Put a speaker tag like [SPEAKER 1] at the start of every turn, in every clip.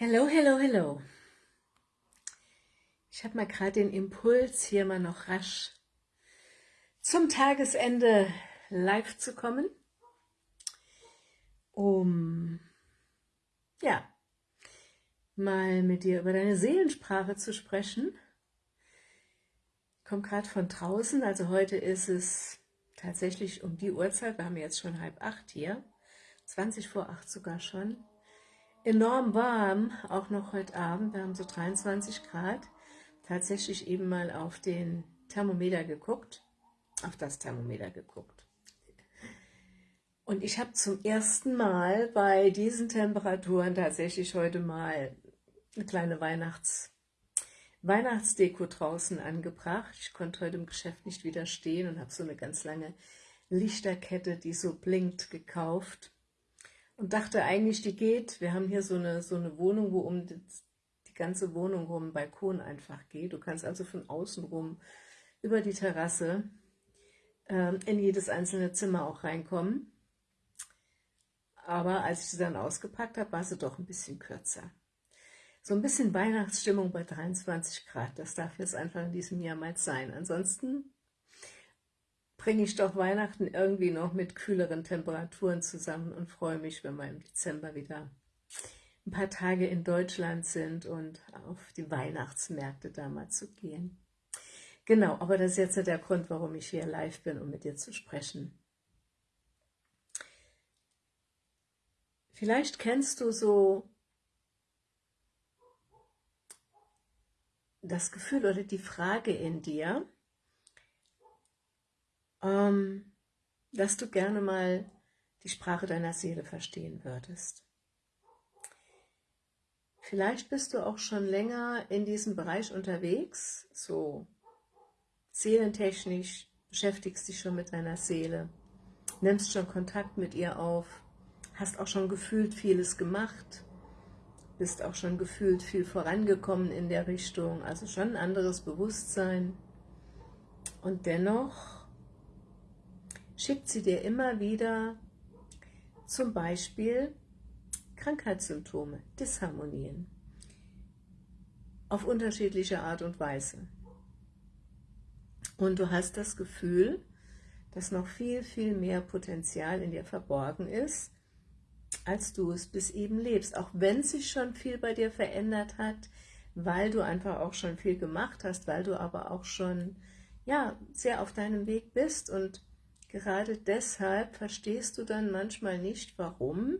[SPEAKER 1] Hello, hello, hello. Ich habe mal gerade den Impuls, hier mal noch rasch zum Tagesende live zu kommen, um ja mal mit dir über deine Seelensprache zu sprechen. Ich komme gerade von draußen, also heute ist es tatsächlich um die Uhrzeit, wir haben jetzt schon halb acht hier, 20 vor acht sogar schon enorm warm, auch noch heute Abend, wir haben so 23 Grad, tatsächlich eben mal auf den Thermometer geguckt, auf das Thermometer geguckt. Und ich habe zum ersten Mal bei diesen Temperaturen tatsächlich heute mal eine kleine Weihnachts Weihnachtsdeko draußen angebracht. Ich konnte heute im Geschäft nicht widerstehen und habe so eine ganz lange Lichterkette, die so blinkt, gekauft und dachte eigentlich, die geht. Wir haben hier so eine, so eine Wohnung, wo um die, die ganze Wohnung rum Balkon einfach geht. Du kannst also von außen rum über die Terrasse ähm, in jedes einzelne Zimmer auch reinkommen. Aber als ich sie dann ausgepackt habe, war sie doch ein bisschen kürzer. So ein bisschen Weihnachtsstimmung bei 23 Grad, das darf jetzt einfach in diesem Jahr mal sein. Ansonsten bringe ich doch Weihnachten irgendwie noch mit kühleren Temperaturen zusammen und freue mich, wenn wir im Dezember wieder ein paar Tage in Deutschland sind und auf die Weihnachtsmärkte da mal zu gehen. Genau, aber das ist jetzt der Grund, warum ich hier live bin, um mit dir zu sprechen. Vielleicht kennst du so das Gefühl oder die Frage in dir, ähm, dass du gerne mal die Sprache deiner Seele verstehen würdest. Vielleicht bist du auch schon länger in diesem Bereich unterwegs, so seelentechnisch, beschäftigst dich schon mit deiner Seele, nimmst schon Kontakt mit ihr auf, hast auch schon gefühlt vieles gemacht, bist auch schon gefühlt viel vorangekommen in der Richtung, also schon ein anderes Bewusstsein. Und dennoch schickt sie dir immer wieder zum Beispiel Krankheitssymptome, Disharmonien auf unterschiedliche Art und Weise. Und du hast das Gefühl, dass noch viel, viel mehr Potenzial in dir verborgen ist, als du es bis eben lebst. Auch wenn sich schon viel bei dir verändert hat, weil du einfach auch schon viel gemacht hast, weil du aber auch schon ja, sehr auf deinem Weg bist und Gerade deshalb verstehst du dann manchmal nicht, warum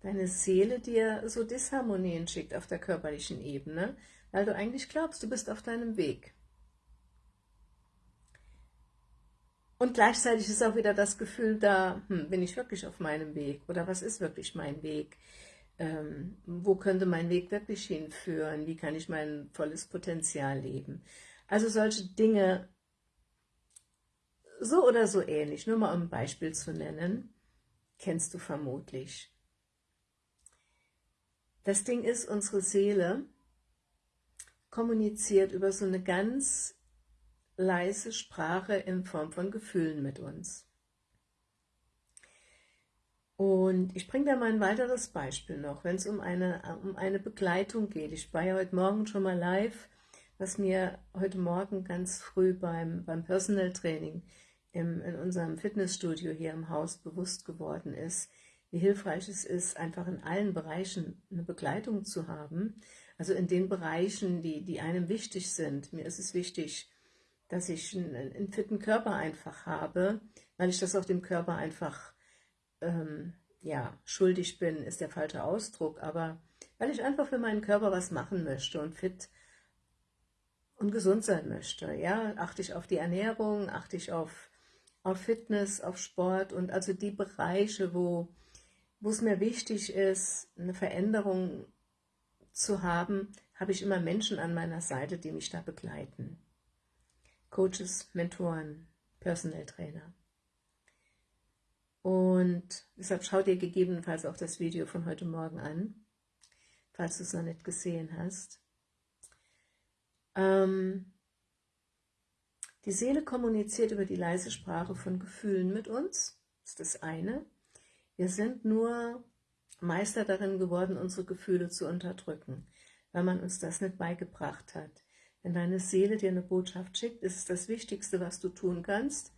[SPEAKER 1] deine Seele dir so Disharmonien schickt auf der körperlichen Ebene, weil du eigentlich glaubst, du bist auf deinem Weg. Und gleichzeitig ist auch wieder das Gefühl da, hm, bin ich wirklich auf meinem Weg? Oder was ist wirklich mein Weg? Ähm, wo könnte mein Weg wirklich hinführen? Wie kann ich mein volles Potenzial leben? Also solche Dinge so oder so ähnlich, nur mal um ein Beispiel zu nennen, kennst du vermutlich. Das Ding ist, unsere Seele kommuniziert über so eine ganz leise Sprache in Form von Gefühlen mit uns. Und ich bringe da mal ein weiteres Beispiel noch, wenn es um eine, um eine Begleitung geht. Ich war ja heute Morgen schon mal live, was mir heute Morgen ganz früh beim, beim Personal Training im, in unserem Fitnessstudio hier im Haus bewusst geworden ist, wie hilfreich es ist, einfach in allen Bereichen eine Begleitung zu haben. Also in den Bereichen, die, die einem wichtig sind. Mir ist es wichtig, dass ich einen, einen fitten Körper einfach habe, weil ich das auch dem Körper einfach ähm, ja, schuldig bin, ist der falsche Ausdruck, aber weil ich einfach für meinen Körper was machen möchte und fit und gesund sein möchte. Ja, achte ich auf die Ernährung, achte ich auf auf Fitness, auf Sport und also die Bereiche, wo, wo es mir wichtig ist, eine Veränderung zu haben, habe ich immer Menschen an meiner Seite, die mich da begleiten. Coaches, Mentoren, Personal Trainer. Und deshalb schau dir gegebenenfalls auch das Video von heute Morgen an, falls du es noch nicht gesehen hast. Ähm, die Seele kommuniziert über die leise Sprache von Gefühlen mit uns, das ist das eine. Wir sind nur Meister darin geworden, unsere Gefühle zu unterdrücken, weil man uns das nicht beigebracht hat. Wenn deine Seele dir eine Botschaft schickt, ist es das Wichtigste, was du tun kannst,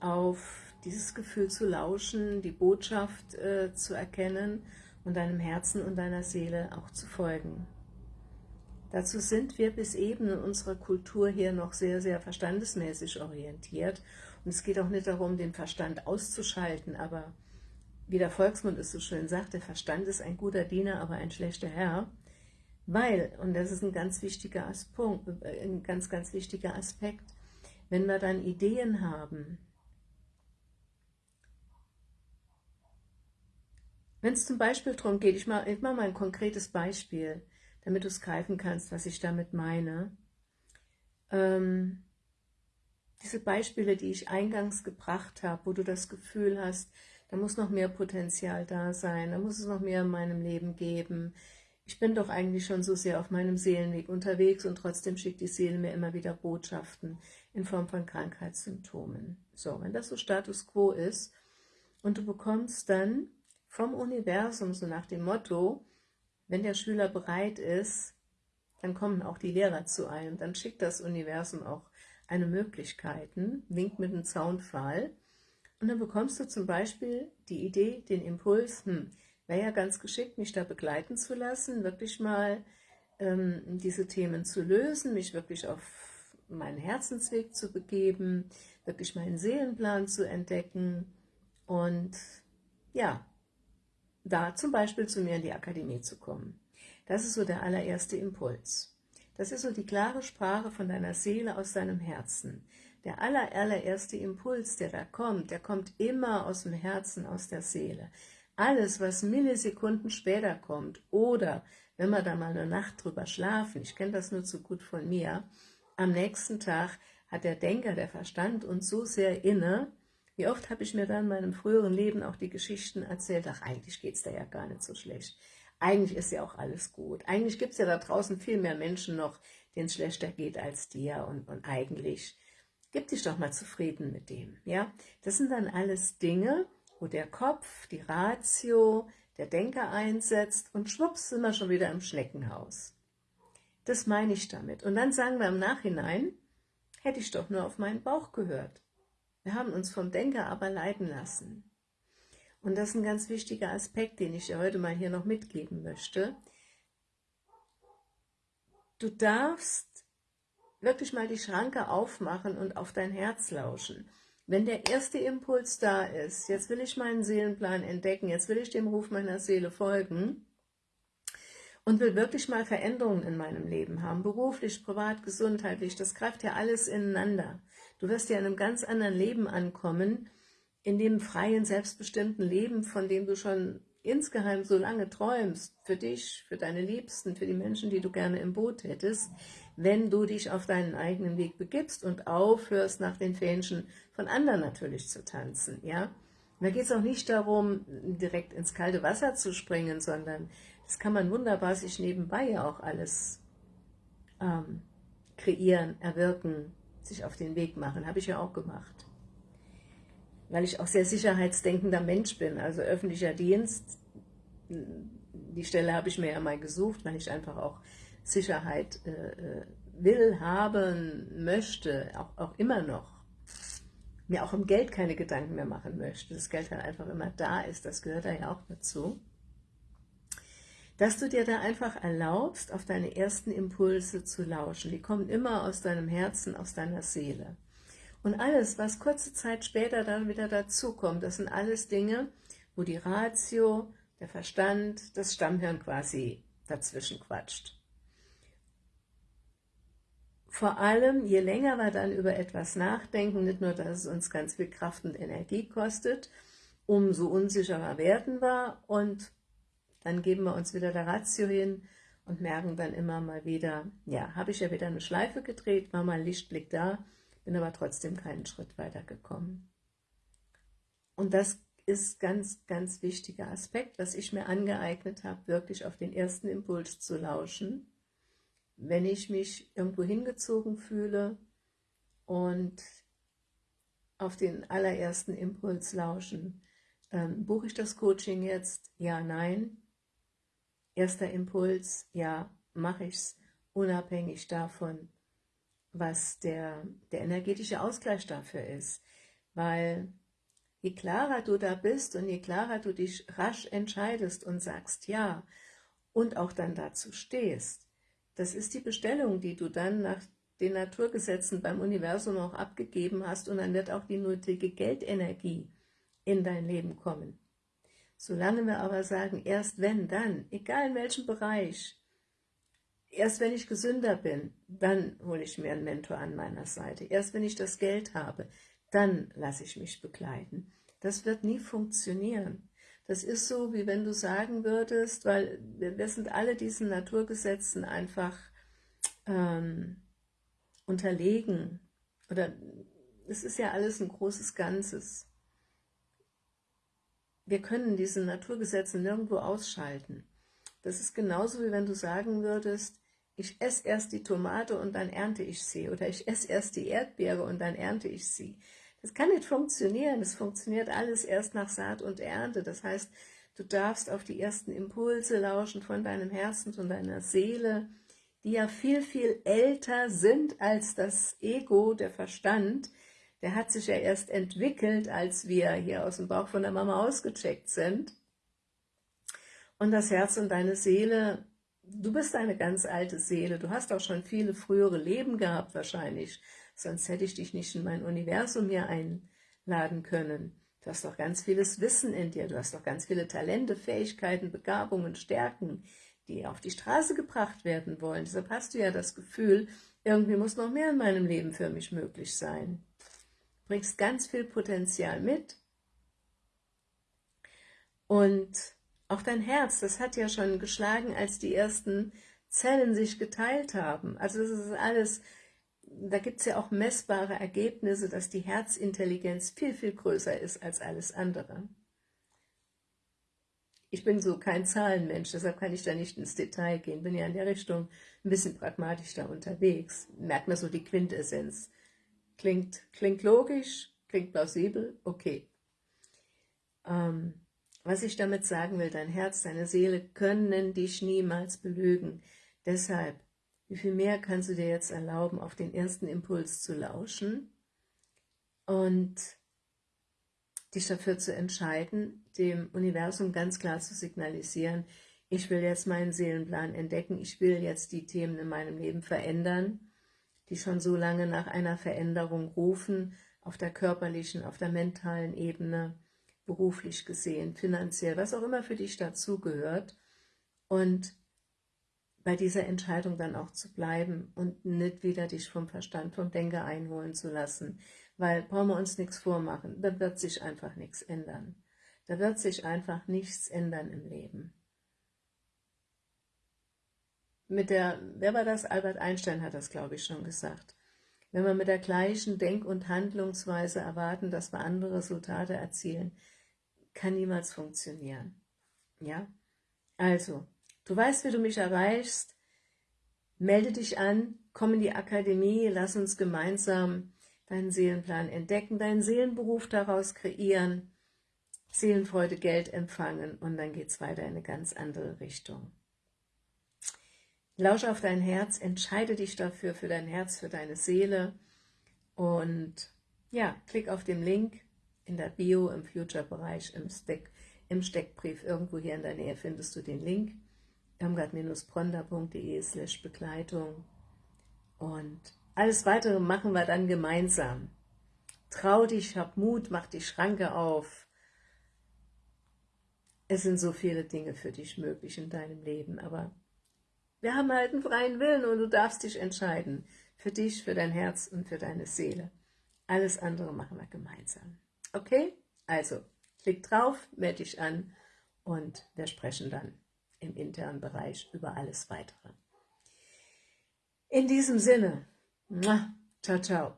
[SPEAKER 1] auf dieses Gefühl zu lauschen, die Botschaft äh, zu erkennen und deinem Herzen und deiner Seele auch zu folgen. Dazu sind wir bis eben in unserer Kultur hier noch sehr, sehr verstandesmäßig orientiert. Und es geht auch nicht darum, den Verstand auszuschalten, aber wie der Volksmund es so schön sagt, der Verstand ist ein guter Diener, aber ein schlechter Herr. Weil, und das ist ein ganz wichtiger Aspekt, äh, ein ganz, ganz wichtiger Aspekt, wenn wir dann Ideen haben, wenn es zum Beispiel darum geht, ich mache mach mal ein konkretes Beispiel, damit du es greifen kannst, was ich damit meine. Ähm, diese Beispiele, die ich eingangs gebracht habe, wo du das Gefühl hast, da muss noch mehr Potenzial da sein, da muss es noch mehr in meinem Leben geben. Ich bin doch eigentlich schon so sehr auf meinem Seelenweg unterwegs und trotzdem schickt die Seele mir immer wieder Botschaften in Form von Krankheitssymptomen. So, wenn das so Status Quo ist und du bekommst dann vom Universum so nach dem Motto, wenn der Schüler bereit ist, dann kommen auch die Lehrer zu einem, dann schickt das Universum auch eine Möglichkeiten, winkt mit einem Zaunpfahl. Und dann bekommst du zum Beispiel die Idee, den Impuls, hm, wäre ja ganz geschickt, mich da begleiten zu lassen, wirklich mal ähm, diese Themen zu lösen, mich wirklich auf meinen Herzensweg zu begeben, wirklich meinen Seelenplan zu entdecken. Und ja, da zum Beispiel zu mir in die Akademie zu kommen. Das ist so der allererste Impuls. Das ist so die klare Sprache von deiner Seele aus deinem Herzen. Der aller, allererste Impuls, der da kommt, der kommt immer aus dem Herzen, aus der Seele. Alles, was Millisekunden später kommt oder wenn wir da mal eine Nacht drüber schlafen, ich kenne das nur zu gut von mir, am nächsten Tag hat der Denker, der Verstand uns so sehr inne, wie oft habe ich mir dann in meinem früheren Leben auch die Geschichten erzählt, ach, eigentlich geht es da ja gar nicht so schlecht. Eigentlich ist ja auch alles gut. Eigentlich gibt es ja da draußen viel mehr Menschen noch, denen es schlechter geht als dir. Und, und eigentlich, gib dich doch mal zufrieden mit dem. Ja, Das sind dann alles Dinge, wo der Kopf, die Ratio, der Denker einsetzt und schwupps sind wir schon wieder im Schneckenhaus. Das meine ich damit. Und dann sagen wir im Nachhinein, hätte ich doch nur auf meinen Bauch gehört. Wir haben uns vom Denker aber leiten lassen. Und das ist ein ganz wichtiger Aspekt, den ich dir heute mal hier noch mitgeben möchte. Du darfst wirklich mal die Schranke aufmachen und auf dein Herz lauschen. Wenn der erste Impuls da ist, jetzt will ich meinen Seelenplan entdecken, jetzt will ich dem Ruf meiner Seele folgen und will wirklich mal Veränderungen in meinem Leben haben, beruflich, privat, gesundheitlich, das greift ja alles ineinander. Du wirst ja in einem ganz anderen Leben ankommen, in dem freien, selbstbestimmten Leben, von dem du schon insgeheim so lange träumst, für dich, für deine Liebsten, für die Menschen, die du gerne im Boot hättest, wenn du dich auf deinen eigenen Weg begibst und aufhörst, nach den Fähnchen von anderen natürlich zu tanzen, ja. da geht es auch nicht darum, direkt ins kalte Wasser zu springen, sondern das kann man wunderbar sich nebenbei ja auch alles ähm, kreieren, erwirken, sich auf den Weg machen. Habe ich ja auch gemacht. Weil ich auch sehr sicherheitsdenkender Mensch bin. Also öffentlicher Dienst, die Stelle habe ich mir ja mal gesucht, weil ich einfach auch Sicherheit äh, äh, will, haben, möchte, auch, auch immer noch. Mir auch um Geld keine Gedanken mehr machen möchte. Das Geld halt einfach immer da ist, das gehört da ja auch dazu dass du dir da einfach erlaubst, auf deine ersten Impulse zu lauschen. Die kommen immer aus deinem Herzen, aus deiner Seele. Und alles, was kurze Zeit später dann wieder dazukommt, das sind alles Dinge, wo die Ratio, der Verstand, das Stammhirn quasi dazwischen quatscht. Vor allem, je länger wir dann über etwas nachdenken, nicht nur, dass es uns ganz viel Kraft und Energie kostet, umso unsicherer werden wir und dann geben wir uns wieder der Ratio hin und merken dann immer mal wieder, ja, habe ich ja wieder eine Schleife gedreht, war mal ein Lichtblick da, bin aber trotzdem keinen Schritt weiter gekommen. Und das ist ganz, ganz wichtiger Aspekt, was ich mir angeeignet habe, wirklich auf den ersten Impuls zu lauschen, wenn ich mich irgendwo hingezogen fühle und auf den allerersten Impuls lauschen, ähm, buche ich das Coaching jetzt? Ja, nein. Erster Impuls, ja, mache ich es unabhängig davon, was der, der energetische Ausgleich dafür ist. Weil je klarer du da bist und je klarer du dich rasch entscheidest und sagst ja und auch dann dazu stehst, das ist die Bestellung, die du dann nach den Naturgesetzen beim Universum auch abgegeben hast und dann wird auch die nötige Geldenergie in dein Leben kommen. Solange wir aber sagen, erst wenn, dann, egal in welchem Bereich, erst wenn ich gesünder bin, dann hole ich mir einen Mentor an meiner Seite. Erst wenn ich das Geld habe, dann lasse ich mich begleiten. Das wird nie funktionieren. Das ist so, wie wenn du sagen würdest, weil wir sind alle diesen Naturgesetzen einfach ähm, unterlegen. Oder es ist ja alles ein großes Ganzes. Wir können diese Naturgesetze nirgendwo ausschalten. Das ist genauso, wie wenn du sagen würdest, ich esse erst die Tomate und dann ernte ich sie. Oder ich esse erst die Erdbeere und dann ernte ich sie. Das kann nicht funktionieren. Es funktioniert alles erst nach Saat und Ernte. Das heißt, du darfst auf die ersten Impulse lauschen von deinem Herzen, von deiner Seele, die ja viel, viel älter sind als das Ego, der Verstand, der hat sich ja erst entwickelt, als wir hier aus dem Bauch von der Mama ausgecheckt sind. Und das Herz und deine Seele, du bist eine ganz alte Seele, du hast auch schon viele frühere Leben gehabt wahrscheinlich, sonst hätte ich dich nicht in mein Universum hier einladen können. Du hast doch ganz vieles Wissen in dir, du hast doch ganz viele Talente, Fähigkeiten, Begabungen, Stärken, die auf die Straße gebracht werden wollen. Deshalb hast du ja das Gefühl, irgendwie muss noch mehr in meinem Leben für mich möglich sein. Bringst ganz viel Potenzial mit. Und auch dein Herz, das hat ja schon geschlagen, als die ersten Zellen sich geteilt haben. Also das ist alles, da gibt es ja auch messbare Ergebnisse, dass die Herzintelligenz viel, viel größer ist als alles andere. Ich bin so kein Zahlenmensch, deshalb kann ich da nicht ins Detail gehen. Bin ja in der Richtung ein bisschen pragmatisch da unterwegs. Merkt man so die Quintessenz. Klingt, klingt logisch, klingt plausibel, okay. Ähm, was ich damit sagen will, dein Herz, deine Seele können dich niemals belügen. Deshalb, wie viel mehr kannst du dir jetzt erlauben, auf den ersten Impuls zu lauschen und dich dafür zu entscheiden, dem Universum ganz klar zu signalisieren, ich will jetzt meinen Seelenplan entdecken, ich will jetzt die Themen in meinem Leben verändern, die schon so lange nach einer Veränderung rufen, auf der körperlichen, auf der mentalen Ebene, beruflich gesehen, finanziell, was auch immer für dich dazugehört. Und bei dieser Entscheidung dann auch zu bleiben und nicht wieder dich vom Verstand, vom Denker einholen zu lassen, weil brauchen wir uns nichts vormachen, da wird sich einfach nichts ändern. Da wird sich einfach nichts ändern im Leben. Mit der, wer war das? Albert Einstein hat das, glaube ich, schon gesagt. Wenn wir mit der gleichen Denk- und Handlungsweise erwarten, dass wir andere Resultate erzielen, kann niemals funktionieren. Ja? Also, du weißt, wie du mich erreichst. Melde dich an, komm in die Akademie, lass uns gemeinsam deinen Seelenplan entdecken, deinen Seelenberuf daraus kreieren, Seelenfreude, Geld empfangen und dann geht es weiter in eine ganz andere Richtung. Lausche auf dein Herz, entscheide dich dafür, für dein Herz, für deine Seele und ja, klick auf den Link in der Bio, im Future-Bereich, im, Steck, im Steckbrief, irgendwo hier in der Nähe findest du den Link, irmgard-bronda.de slash Begleitung und alles Weitere machen wir dann gemeinsam. Trau dich, hab Mut, mach die Schranke auf. Es sind so viele Dinge für dich möglich in deinem Leben, aber wir haben halt einen freien Willen und du darfst dich entscheiden. Für dich, für dein Herz und für deine Seele. Alles andere machen wir gemeinsam. Okay? Also, klick drauf, melde dich an und wir sprechen dann im internen Bereich über alles Weitere. In diesem Sinne, Ciao, ciao.